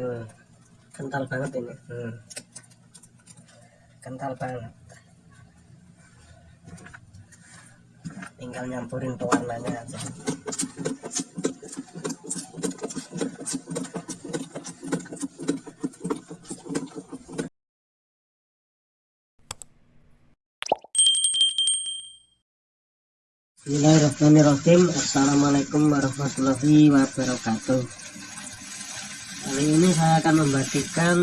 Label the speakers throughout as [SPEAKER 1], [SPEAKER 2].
[SPEAKER 1] Hmm. Kental banget ini.
[SPEAKER 2] Hmm.
[SPEAKER 1] Kental banget. Tinggal nyampurin pewarnanya aja. Bismillahirrahmanirrahim Assalamualaikum warahmatullahi wabarakatuh Kali ini saya akan membagikan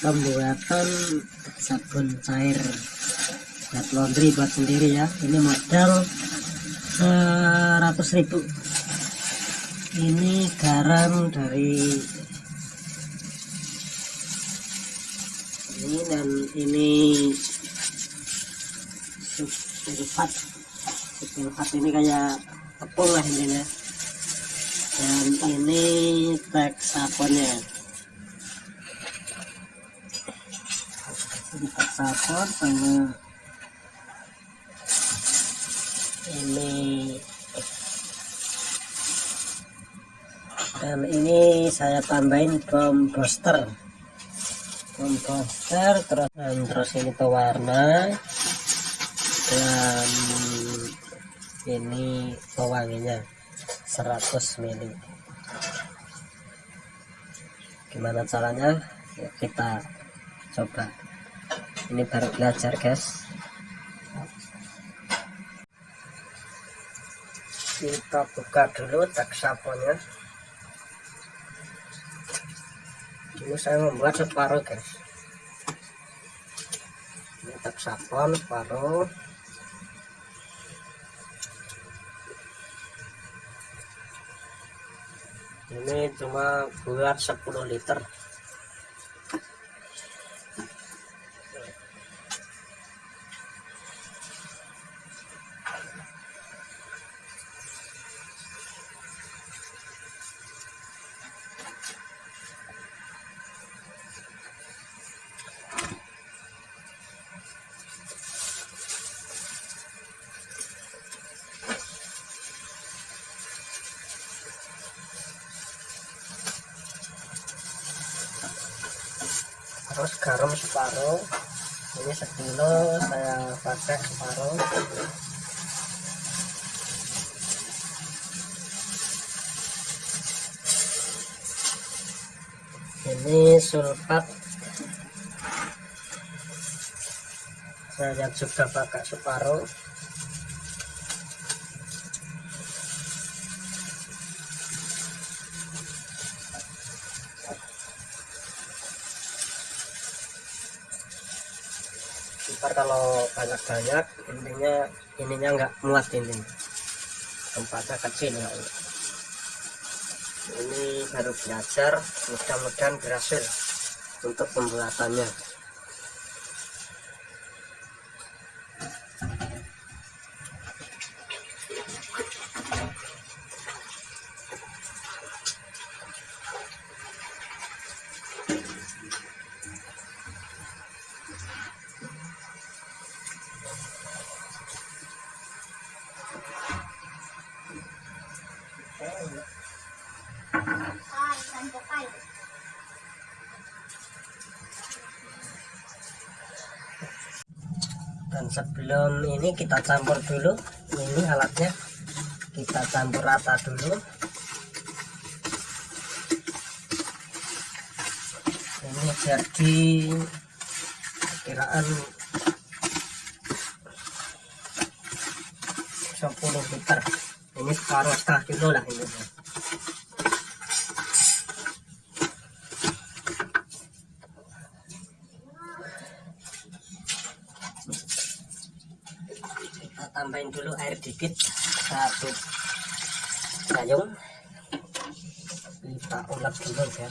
[SPEAKER 1] Pembuatan sabun cair Buat laundry buat sendiri ya Ini modal 100 ribu Ini garam dari Ini dan ini sulfat sulfat ini kayak tepung lah intinya dan ini teks sabunnya ini teks sabun sama ini. Dan ini saya tambahin bom booster. Bom booster terus dan terus ini pewarna dan ini pewanginya 100 ml gimana caranya? Yuk kita coba. Ini baru belajar guys. Kita buka dulu tak ini saya membuat separuh guys. Ini tak sabun separuh ini cuma buat 10 liter terus garam separuh ini sekilo saya pakai separuh. Ini sulfat. Saya juga pakai separuh kalau banyak-banyak intinya ininya nggak muat ini. Tempatnya kecil ya. Ini baru belajar mudah-mudahan berhasil untuk pembuatannya sebelum ini kita campur dulu. Ini alatnya. Kita campur rata dulu. Ini jadi kiraan 10 liter. Ini separuh setengah kilo lah ini tambahin dulu air dikit satu gayung. Kita ulek dulu ya.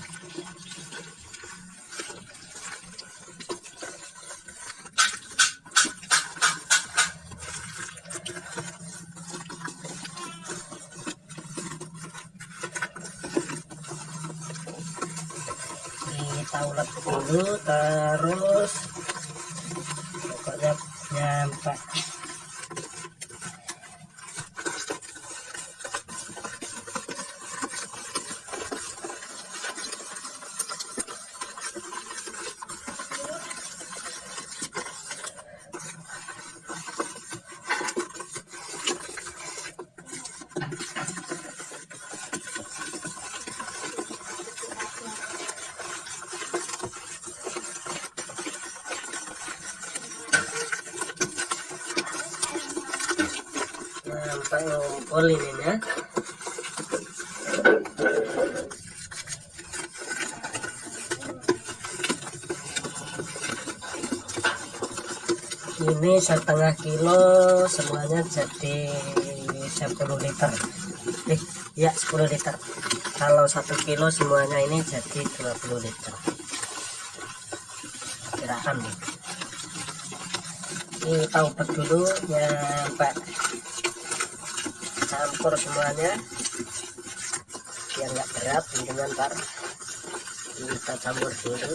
[SPEAKER 1] Kita ulek dulu terus pokoknya nyampe ininya ini setengah kilo semuanya jadi 10 liter. Eh ya 10 liter. Kalau satu kilo semuanya ini jadi 20 liter. Kirakan nih ini ubah dulu nyampe semuanya. Biar nggak berat intinya ntar kita campur dulu.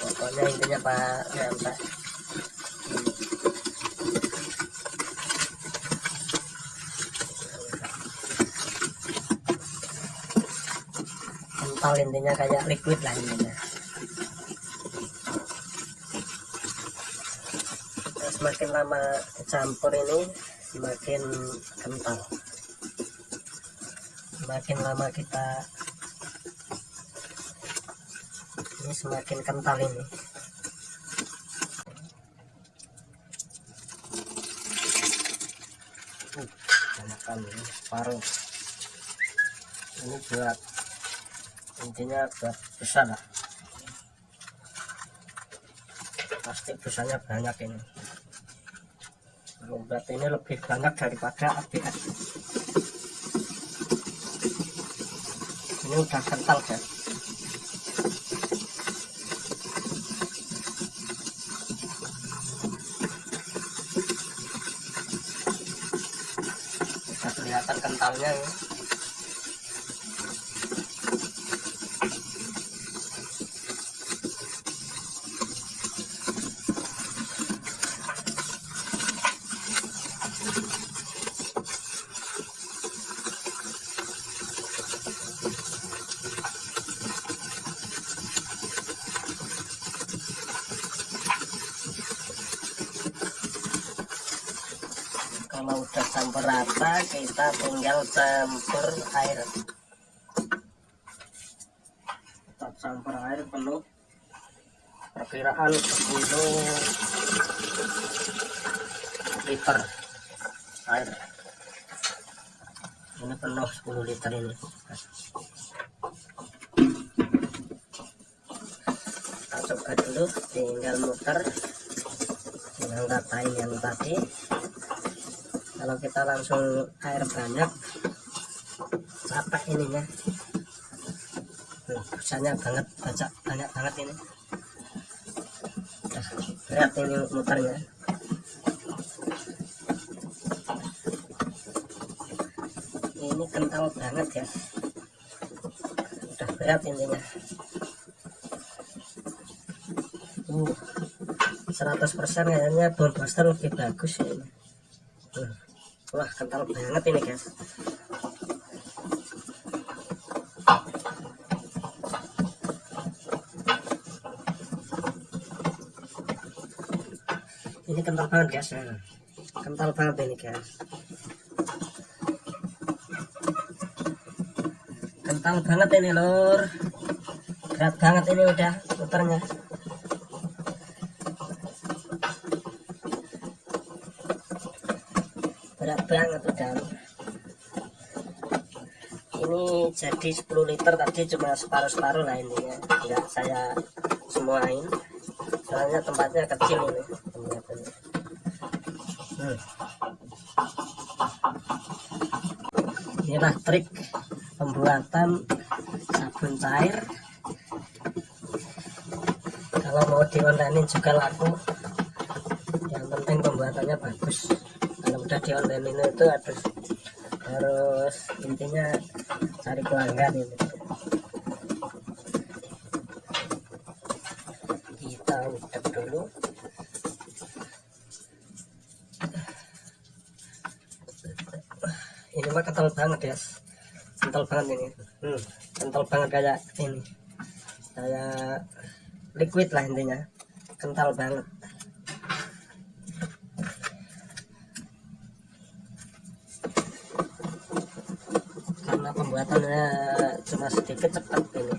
[SPEAKER 1] Pokoknya intinya pak nyampe kental intinya kayak liquid lah intinya Nah, semakin lama campur ini semakin kental. Semakin lama kita ini semakin kental ini. Uh, ini separuh. Ini buat intinya buat besar lah. Pasti busanya banyak ini berarti ini lebih banyak daripada ABS ini udah kental kan bisa kelihatan kentalnya ya. kalau udah rata kita tinggal campur air. Kita campur air penuh. Perkiraan 10 liter air. Ini penuh 10 liter ini. Kita coba dulu tinggal muter. Tinggal ratain yang tadi kalau kita langsung air banyak capek ininya. Busanya banget banyak banyak banget ini. Berat ini muternya. Ini kental banget ya. Udah berat intinya uh 100% kayaknya bone lebih bagus ya ini. Uh. Wah, kental banget ini, guys. Ini kental banget, guys. Kental banget ini, guys. Kental banget ini, Lur. Berat banget ini udah muternya. Berat banget udah ini jadi 10 liter tadi cuma separuh-separuh lah intinya enggak saya semuain. Soalnya tempatnya kecil ini. Hmm. inilah trik pembuatan sabun cair. Kalau mau di juga laku. Yang penting pembuatannya bagus kalau udah di online ini itu harus harus intinya cari pelanggan ini. Kita udek dulu. Ini mah kental banget ya kental banget ini. Hmm, kental banget kayak ini. Kayak liquid lah intinya. Kental banget pembuatannya cuma sedikit cepat ini.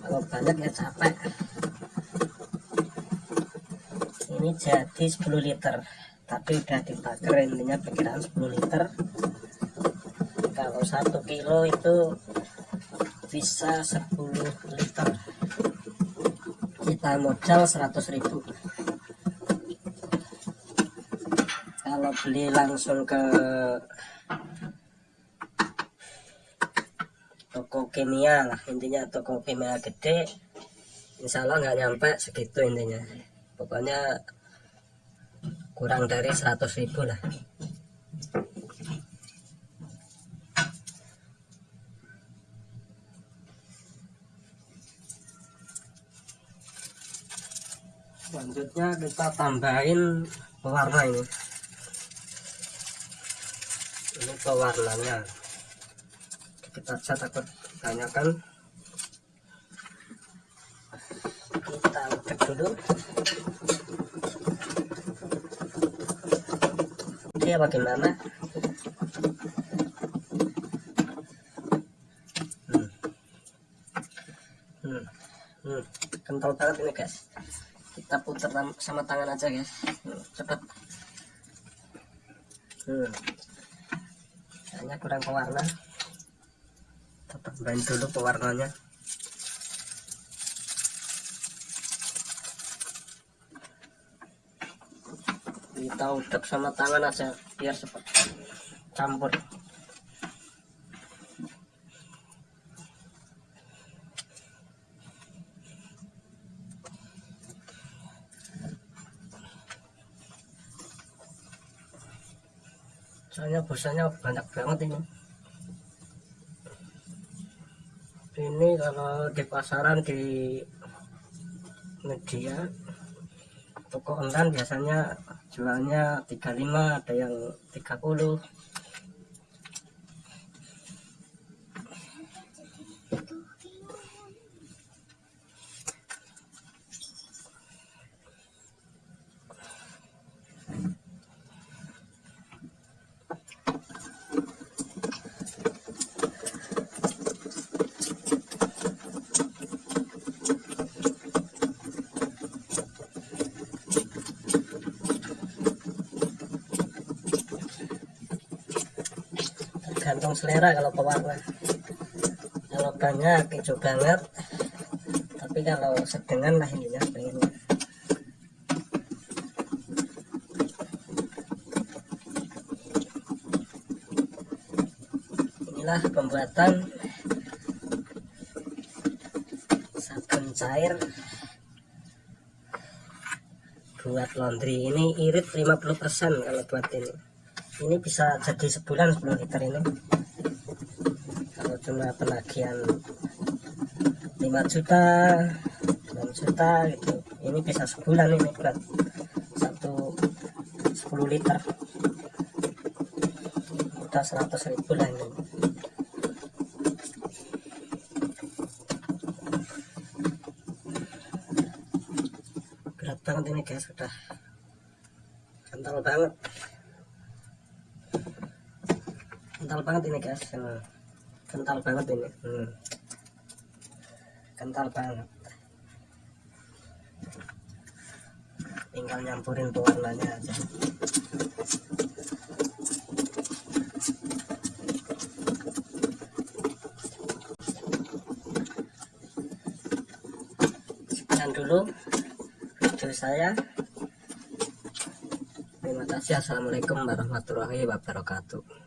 [SPEAKER 1] Kalau banyak ya capek. Ini jadi 10 liter. Tapi udah dibakar intinya perkiraan 10 liter. Kalau satu kilo itu bisa 10 liter. Kita modal 100.000 kalau beli langsung ke toko kimia lah intinya toko kimia gede insya Allah nggak nyampe segitu intinya. Pokoknya kurang dari 100 ribu lah. Selanjutnya kita tambahin pewarna ini. Ini pewarnanya. Kita cat takut tanyakan kita cek dulu dia bagaimana hmm. Hmm. Hmm. kental banget ini guys kita putar sama tangan aja guys hmm. cepet hmm. kayaknya kurang pewarna main dulu pewarnanya. Kita udek sama tangan aja biar cepat campur. Soalnya busanya banyak banget ini ini kalau di pasaran di media. Toko online biasanya jualnya 35 ada yang 30 tergantung selera kalau pewarna kalau banyak hijau banget. Tapi kalau sedengan lah ininya pengennya. Inilah pembuatan sabun cair. Buat laundry ini irit 50% kalau buat ini ini bisa jadi sebulan 10 liter ini kalau cuma penagihan 5 juta 6 juta gitu. Ini bisa sebulan ini buat satu 10 liter. Udah 100 ribu lah ini. Berat banget ini guys sudah kental banget kental banget ini guys. Kental banget ini. Hmm. kental banget. Tinggal nyampurin pewarnanya aja. Sekian dulu video saya. Terima kasih. Assalamualaikum warahmatullahi wabarakatuh